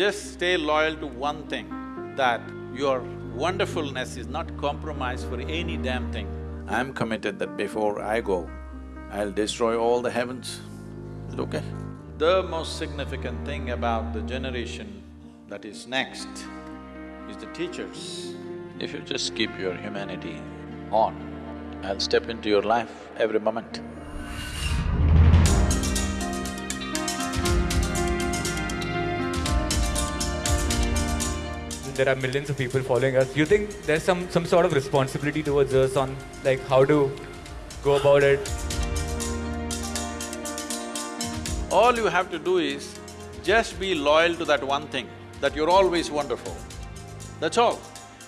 just stay loyal to one thing, that your wonderfulness is not compromised for any damn thing. I'm committed that before I go, I'll destroy all the heavens. Is it okay? The most significant thing about the generation that is next is the teachers. If you just keep your humanity on, I'll step into your life every moment. There are millions of people following us. Do you think there's some, some sort of responsibility towards us on like how to go about it? All you have to do is just be loyal to that one thing, that you're always wonderful. That's all.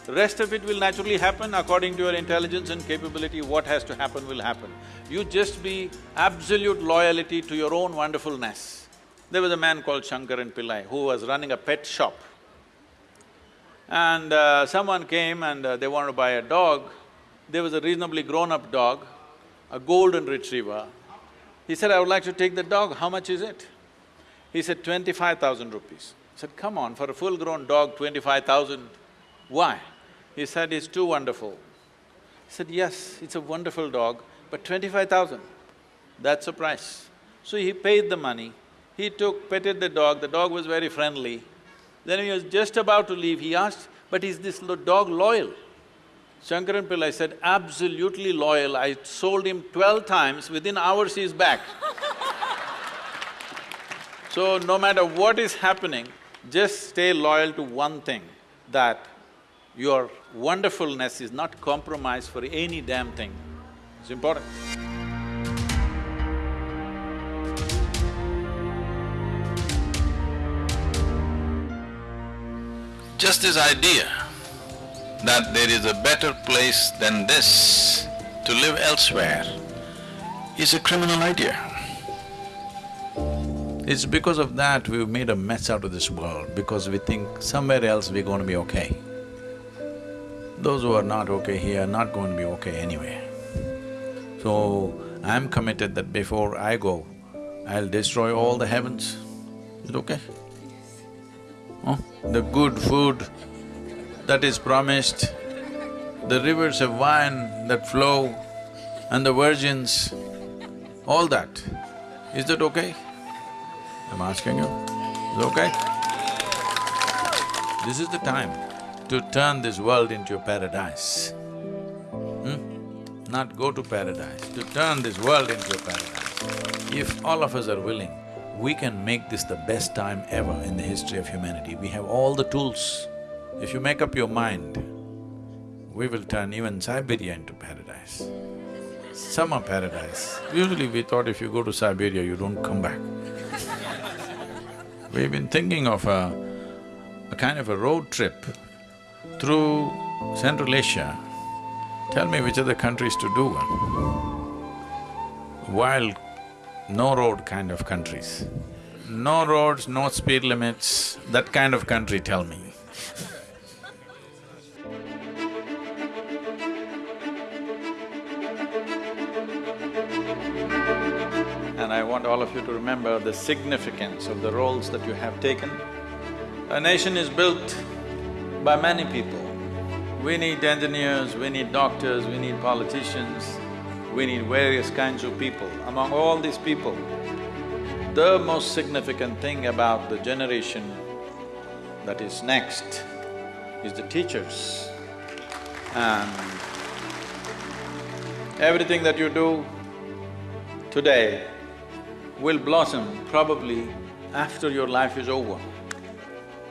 The rest of it will naturally happen according to your intelligence and capability, what has to happen will happen. You just be absolute loyalty to your own wonderfulness. There was a man called Shankaran Pillai who was running a pet shop. And uh, someone came and uh, they wanted to buy a dog. There was a reasonably grown-up dog, a golden retriever. He said, I would like to take the dog, how much is it? He said, twenty-five thousand rupees. I said, come on, for a full-grown dog, twenty-five thousand, why? He said, it's too wonderful. I said, yes, it's a wonderful dog, but twenty-five thousand, that's the price. So he paid the money, he took, petted the dog, the dog was very friendly, then he was just about to leave, he asked, but is this dog loyal? Shankaran Pillai said, absolutely loyal, I sold him twelve times, within hours he's back. so no matter what is happening, just stay loyal to one thing, that your wonderfulness is not compromised for any damn thing. It's important. Just this idea that there is a better place than this to live elsewhere is a criminal idea. It's because of that we've made a mess out of this world, because we think somewhere else we're going to be okay. Those who are not okay here are not going to be okay anyway. So, I'm committed that before I go, I'll destroy all the heavens. Is it okay? The good food that is promised, the rivers of wine that flow and the virgins, all that, is that okay? I'm asking you, is it okay? This is the time to turn this world into a paradise. Hmm? Not go to paradise, to turn this world into a paradise. If all of us are willing, we can make this the best time ever in the history of humanity. We have all the tools. If you make up your mind, we will turn even Siberia into paradise. Summer paradise. Usually we thought if you go to Siberia, you don't come back. We've been thinking of a, a kind of a road trip through Central Asia. Tell me which other countries to do one. Wild, no road kind of countries. No roads, no speed limits, that kind of country, tell me. And I want all of you to remember the significance of the roles that you have taken. A nation is built by many people. We need engineers, we need doctors, we need politicians, we need various kinds of people. Among all these people, the most significant thing about the generation that is next is the teachers. And everything that you do today will blossom probably after your life is over.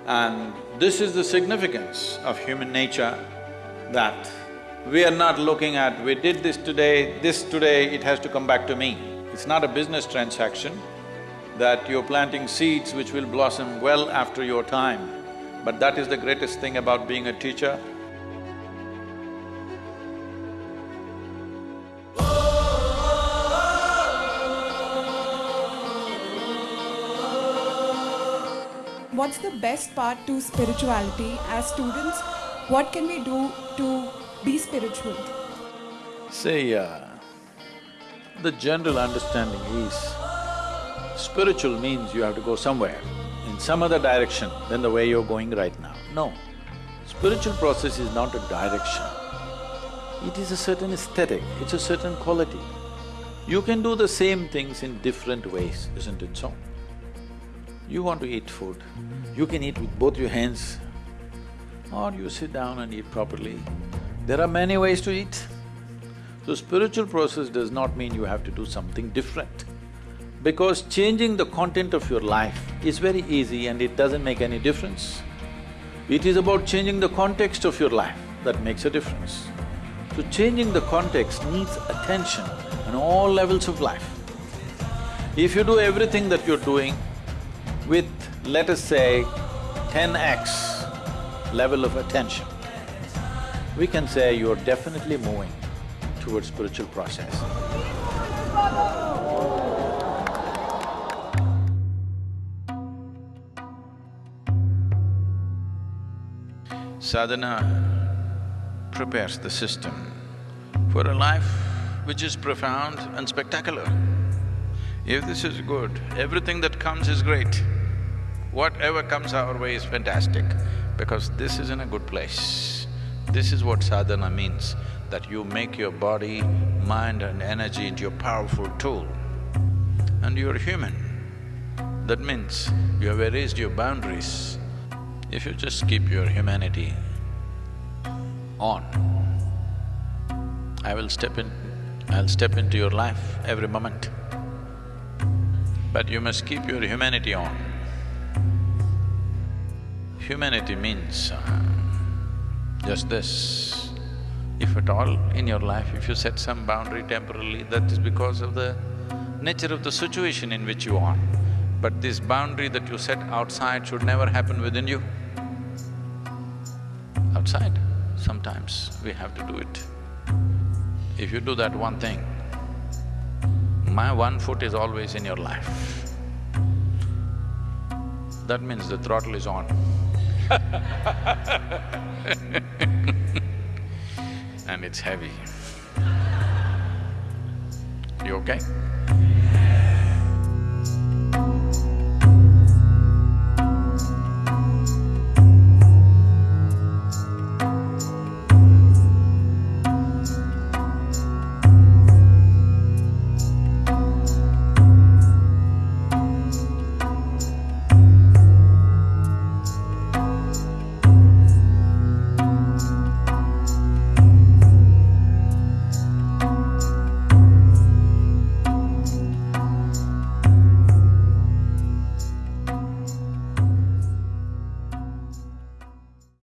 And this is the significance of human nature, that we are not looking at, we did this today, this today, it has to come back to me. It's not a business transaction, that you're planting seeds which will blossom well after your time. But that is the greatest thing about being a teacher, What's the best part to spirituality as students? What can we do to be spiritual? Say, uh, the general understanding is, spiritual means you have to go somewhere. In some other direction than the way you're going right now. No. Spiritual process is not a direction. It is a certain aesthetic, it's a certain quality. You can do the same things in different ways, isn't it so? You want to eat food, you can eat with both your hands or you sit down and eat properly. There are many ways to eat. So spiritual process does not mean you have to do something different. Because changing the content of your life is very easy and it doesn't make any difference. It is about changing the context of your life that makes a difference. So changing the context needs attention on all levels of life. If you do everything that you're doing with, let us say, ten x level of attention, we can say you're definitely moving towards spiritual process. Sadhana prepares the system for a life which is profound and spectacular. If this is good, everything that comes is great. Whatever comes our way is fantastic because this is in a good place. This is what sadhana means, that you make your body, mind and energy into a powerful tool. And you're human. That means you have erased your boundaries. If you just keep your humanity on, I will step in, I'll step into your life every moment. But you must keep your humanity on. Humanity means uh, just this. If at all in your life, if you set some boundary temporarily, that is because of the nature of the situation in which you are. But this boundary that you set outside should never happen within you. Outside, sometimes we have to do it. If you do that one thing, my one foot is always in your life. That means the throttle is on. it's heavy. You okay?